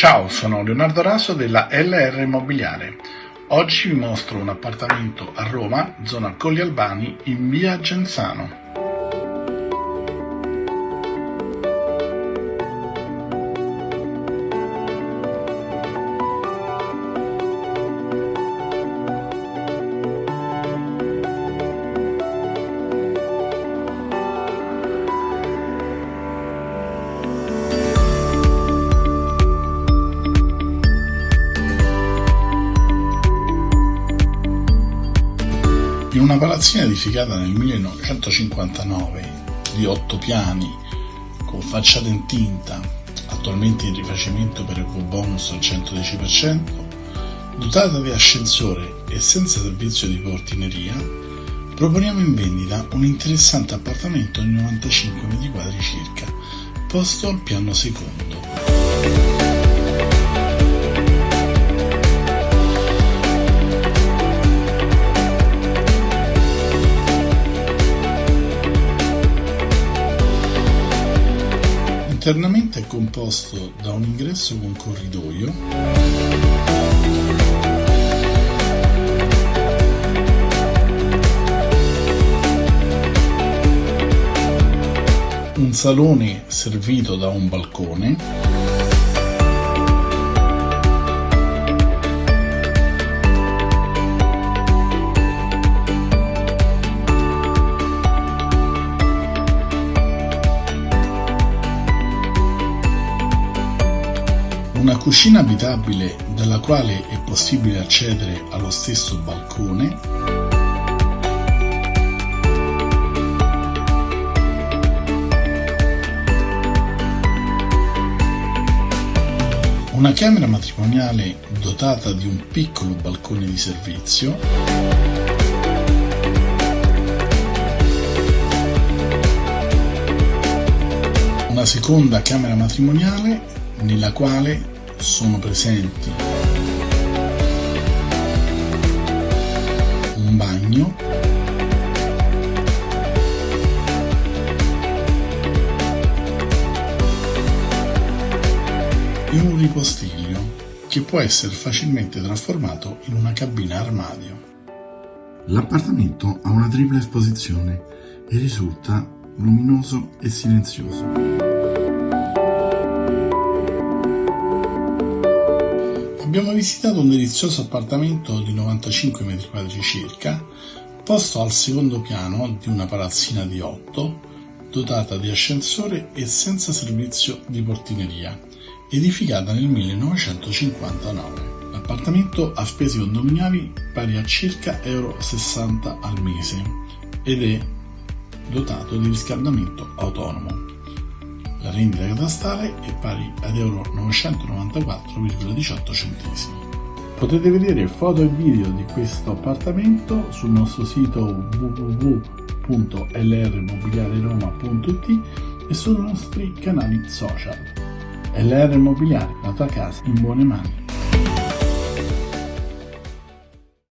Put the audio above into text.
Ciao, sono Leonardo Raso della LR Immobiliare. Oggi vi mostro un appartamento a Roma, zona Colli Albani, in via Genzano. In una palazzina edificata nel 1959 di otto piani con facciata in tinta, attualmente in rifacimento per bonus al 110%, dotata di ascensore e senza servizio di portineria, proponiamo in vendita un interessante appartamento di 95 m2 circa, posto al piano secondo. Internamente è composto da un ingresso con corridoio, un salone servito da un balcone, cucina abitabile dalla quale è possibile accedere allo stesso balcone Una camera matrimoniale dotata di un piccolo balcone di servizio una seconda camera matrimoniale nella quale sono presenti un bagno e un ripostiglio che può essere facilmente trasformato in una cabina armadio. L'appartamento ha una tripla esposizione e risulta luminoso e silenzioso. Abbiamo visitato un delizioso appartamento di 95 m2 circa, posto al secondo piano di una palazzina di 8, dotata di ascensore e senza servizio di portineria, edificata nel 1959. L'appartamento ha spese condominiali pari a circa euro 60 al mese ed è dotato di riscaldamento autonomo. La rendita catastale è pari ad euro 994,18 centesimi. Potete vedere foto e video di questo appartamento sul nostro sito www.lrmobiliareroma.it e sui nostri canali social. LR Immobiliare, la tua casa in buone mani.